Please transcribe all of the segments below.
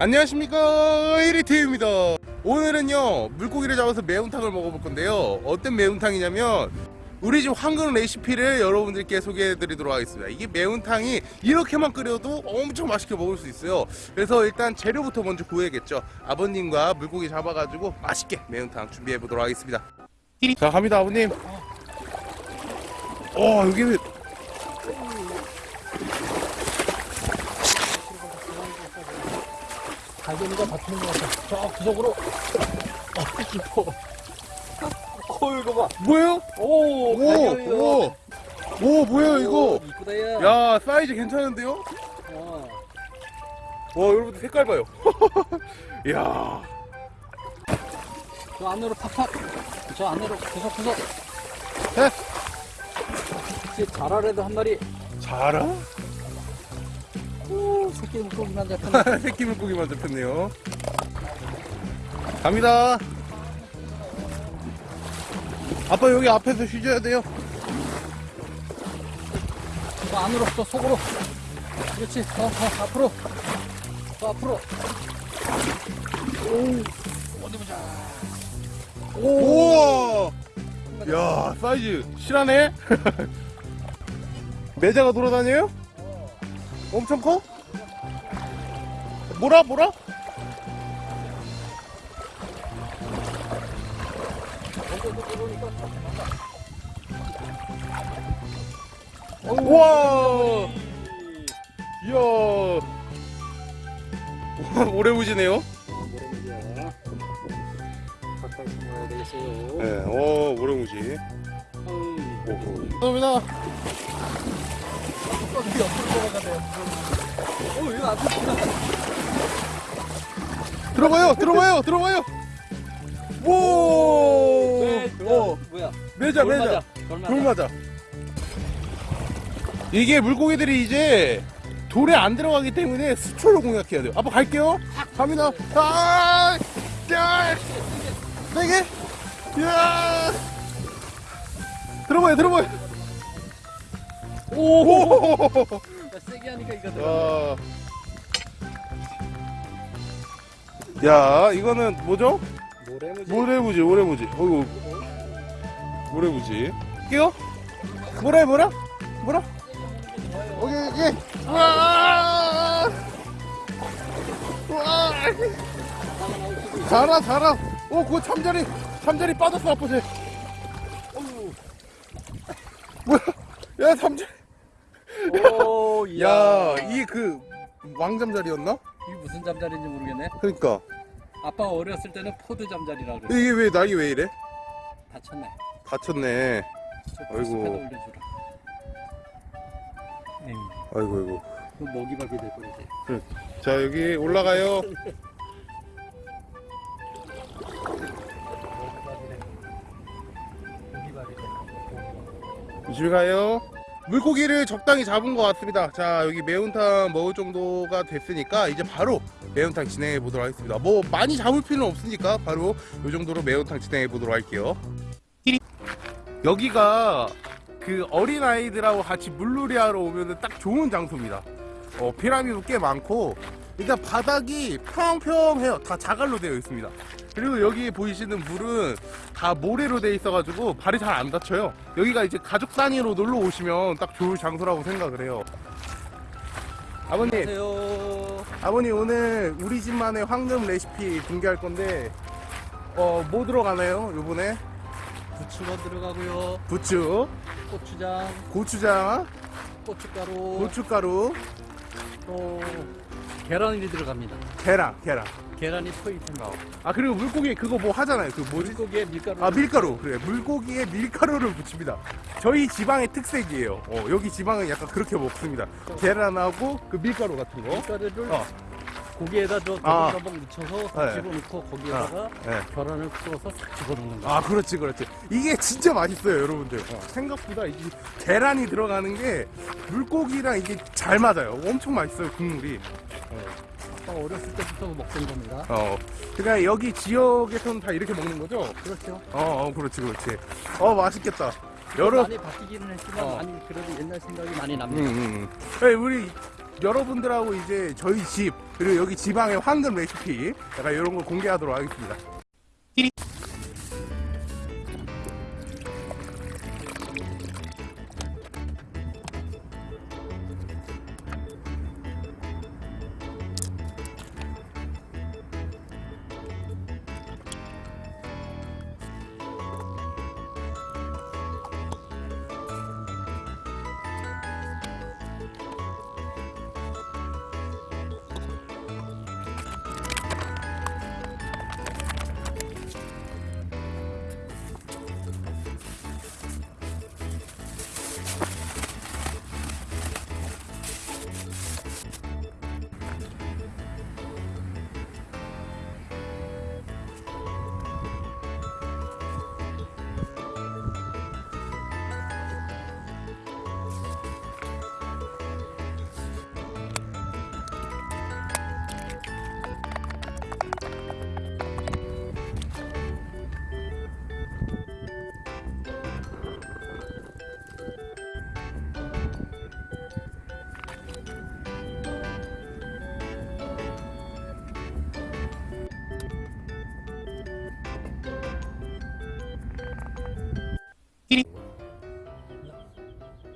안녕하십니까 1위태입니다. 오늘은요 물고기를 잡아서 매운탕을 먹어볼 건데요. 어떤 매운탕이냐면 우리 집 황금 레시피를 여러분들께 소개해 드리도록 하겠습니다. 이게 매운탕이 이렇게만 끓여도 엄청 맛있게 먹을 수 있어요. 그래서 일단 재료부터 먼저 구해야겠죠. 아버님과 물고기 잡아가지고 맛있게 매운탕 준비해 보도록 하겠습니다. 자 갑니다 아버님. 어 여기는 갈견이가 다투는 것 같아. 저 구석으로. 어, 깊어. 어, 이거 봐. 뭐예요? 오, 갈견이다. 오, 오, 오 뭐예요 이거 이쁘다, 야. 야 사이즈 괜찮은데요? 어. 와 여러분들 색깔 봐요 이야 저 안으로 팍팍. 저 안으로 구석구석. 네. 이제 자라래도 한 마리. 자라? 오, 새끼 물고기만 잡혔네. 새끼 물고기만 잡혔네요 갑니다 아빠 여기 앞에서 쉬셔야 돼요 저 안으로, 저 속으로. 그렇지. 더, 더, 앞으로. 더 앞으로. 오, 어디 보자. 우와 야 사이즈 실하네 매자가 돌아다녀요? 엄청 커? 뭐라 뭐라? 우와 이야 오래 보시네요 모래무지야. 가까이 숨어야 되겠어요. 네, 오 오래무지 어이. 감사합니다. 어, 이거 들어가요 들어가요 들어가요. 오! 어, 뭐야? 매자 돌 매자. 돌 맞아. 이게 물고기들이 이제 돌에 안 들어가기 때문에 수초를 공략해야 돼요. 아빠 갈게요. 갑니다. 아, 야, 세게 야 들어봐요 들어봐요 오 야, 세게 하니까 이거 들어. 야, 야 이거는 뭐죠? 모래무지. 모래무지 모래무지 어이구 모래무지 끼요? 뭐라 뭐라? 뭐라? 오케이 오케이 우와 우와 자라 자라 오 그거 참자리 참자리 빠졌어 쟤 야 참자리 오, 야 이게 그 왕잠자리였나? 이게 무슨 잠자리인지 모르겠네. 그러니까 아빠 어렸을 때는 포드 잠자리라 그래. 이게 왜 나이 왜 이래? 다쳤네. 다쳤네 저 아이고. 아이고 아이고 그 먹이밥이 될 뻔이지. 자 여기 올라가요. 조심히 가요. 물고기를 적당히 잡은 것 같습니다. 자, 여기 매운탕 먹을 정도가 됐으니까 이제 바로 매운탕 진행해 보도록 하겠습니다. 뭐 많이 잡을 필요는 없으니까 바로 이 정도로 매운탕 진행해 보도록 할게요. 여기가 그 어린 아이들하고 같이 물놀이 하러 오면 딱 좋은 장소입니다. 어, 피라미도 꽤 많고 일단 바닥이 평평해요. 다 자갈로 되어 있습니다. 그리고 여기 보이시는 물은 다 모래로 되어 있어가지고 발이 잘 안 다쳐요. 여기가 이제 가족 단위로 놀러 오시면 딱 좋을 장소라고 생각을 해요. 아버님, 안녕하세요. 아버님 오늘 우리 집만의 황금 레시피 공개할 건데 어 뭐 들어가나요? 요번에 부추가 들어가고요. 부추, 고추장, 고추장, 고춧가루, 고춧가루, 또 계란이 들어갑니다. 계란, 계란. 계란이 포인트입니다. 아 그리고 물고기 그거 뭐 하잖아요. 그 뭐지? 물고기에 밀가루. 아 밀가루 그래 물고기에 밀가루를 붙입니다 저희 지방의 특색이에요 어, 여기 지방은 약간 그렇게 먹습니다 계란하고 그 밀가루 같은 거 밀가루를 어. 고기에다 저 아. 더벅더벅 묻혀서 네. 집어넣고 거기에다가 네. 계란을 풀어서 싹 집어넣는 거. 아 그렇지 그렇지 이게 진짜 맛있어요 여러분들 어, 생각보다 이 계란이 들어가는 게 물고기랑 이게 잘 맞아요 엄청 맛있어요 국물이 아빠 어렸을 때부터 먹던 겁니다. 어 그러니까 여기 지역에서는 다 이렇게 먹는 거죠? 그렇죠. 어, 어 그렇지 그렇지 어 맛있겠다 여러 많이 바뀌기는 했지만 어. 많이 그래도 옛날 생각이 많이 음, 납니다. 음. 음. 네, 우리 여러분들하고 이제 저희 집 그리고 여기 지방의 황금 레시피 약간 이런 걸 공개하도록 하겠습니다.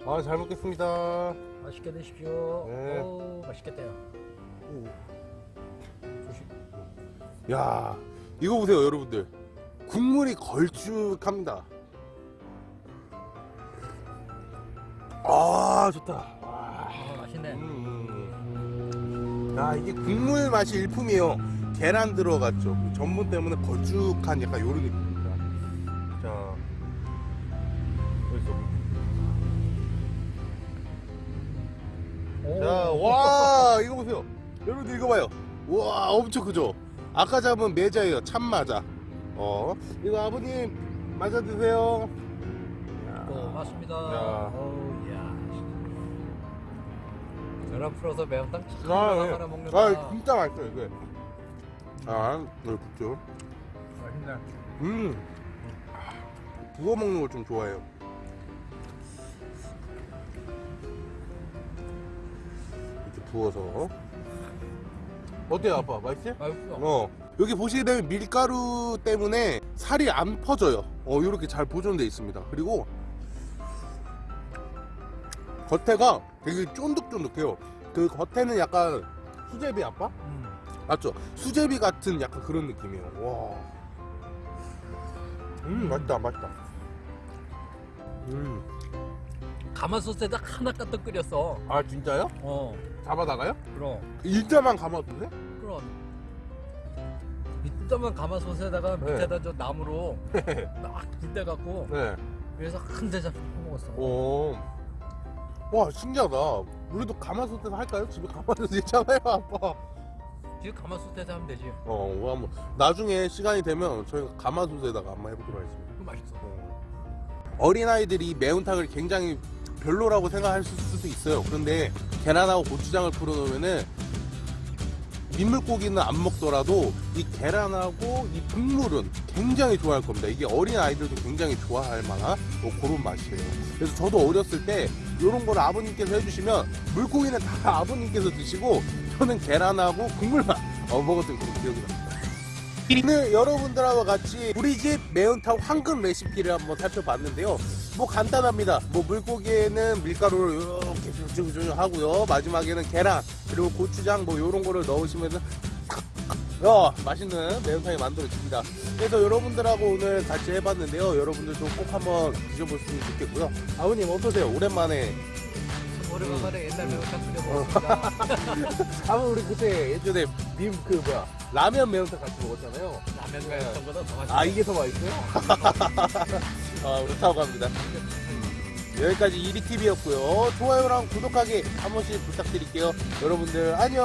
아, 잘 먹겠습니다. 맛있게 드십시오. 네. 오, 맛있겠대요. 야, 이거 보세요, 여러분들. 국물이 걸쭉합니다. 아, 좋다. 와. 아, 맛있네. 음. 야, 이게 국물 맛이 일품이에요. 계란 들어갔죠. 그 전분 때문에 걸쭉한 약간 요런 느낌입니다. 자, 여기서. 자, 와, 이거 보세요. 여러분들 이거 봐요. 와, 엄청 크죠? 아까 잡은 매자예요. 참마자. 어, 이거 아버님 맞아 드세요. 야. 어우, 야. 계란 풀어서 매운탕 참 아, 하나 예. 먹는다. 아, 진짜 맛있어요, 이게. 아, 이거 굽죠. 맛있네. 음. 구워 먹는 걸 좀 좋아해요. 부어서. 어때요, 아빠? 맛있어요? 맛있어. 어. 여기 보시게 되면 밀가루 때문에 살이 안 퍼져요. 어, 이렇게 잘 보존돼 있습니다. 그리고 겉에가 되게 쫀득쫀득해요. 그 겉에는 약간 수제비 아빠? 음. 맞죠? 수제비 같은 약간 그런 느낌이에요. 와. 음, 맛있다, 맛있다. 음. 가마솥에다 하나 까딱 끓였어. 아, 진짜요? 어, 잡아다가요? 그럼. 일자만 감아두세요? 그럼. 이따만 가마솥에다가 네. 밑에다 저 나무로 막 빗대갖고 네. 위에서 한 대접 먹었어. 오. 와, 신기하다. 우리도 가마솥에서 할까요? 집에 가마솥 있잖아요, 아빠. 뒤에 가마솥에서 하면 되지. 어, 뭐 한번 나중에 시간이 되면 저희가 가마솥에다가 한번 해보도록 하겠습니다. 그거 맛있어. 어린아이들이 매운탕을 굉장히 별로라고 생각할 수도 있어요. 그런데 계란하고 고추장을 풀어놓으면은 민물고기는 안 먹더라도 이 계란하고 이 국물은 굉장히 좋아할 겁니다. 이게 어린 아이들도 굉장히 좋아할 만한 뭐 그런 맛이에요. 그래서 저도 어렸을 때 이런 걸 아버님께서 해주시면 물고기는 다 아버님께서 드시고 저는 계란하고 국물만 어, 먹었던 그런 기억이 납니다. 오늘 여러분들하고 같이 우리 집 매운탕 황금 레시피를 한번 살펴봤는데요. 뭐 간단합니다. 뭐 물고기에는 밀가루를 이렇게 쭉쭉쭉 하고요. 마지막에는 계란 그리고 고추장 뭐 이런 거를 넣으시면은 어, 맛있는 매운탕이 만들어집니다. 그래서 여러분들하고 오늘 같이 해봤는데요. 여러분들도 꼭 한번 드셔보시면 좋겠고요. 아버님 어떠세요? 오랜만에 오래간만에 옛날 매운탕 끓여 먹었습니다. 아버 우리 그때 예전에 빔그 뭐야 라면 매운탕 같이 먹었잖아요. 라면 매운탕보다 더 맛있어. 아 이게 더 맛있어요? 아 그렇다고 합니다. 여기까지 이리TV였고요. 좋아요랑 구독하기 한 번씩 부탁드릴게요. 여러분들 안녕.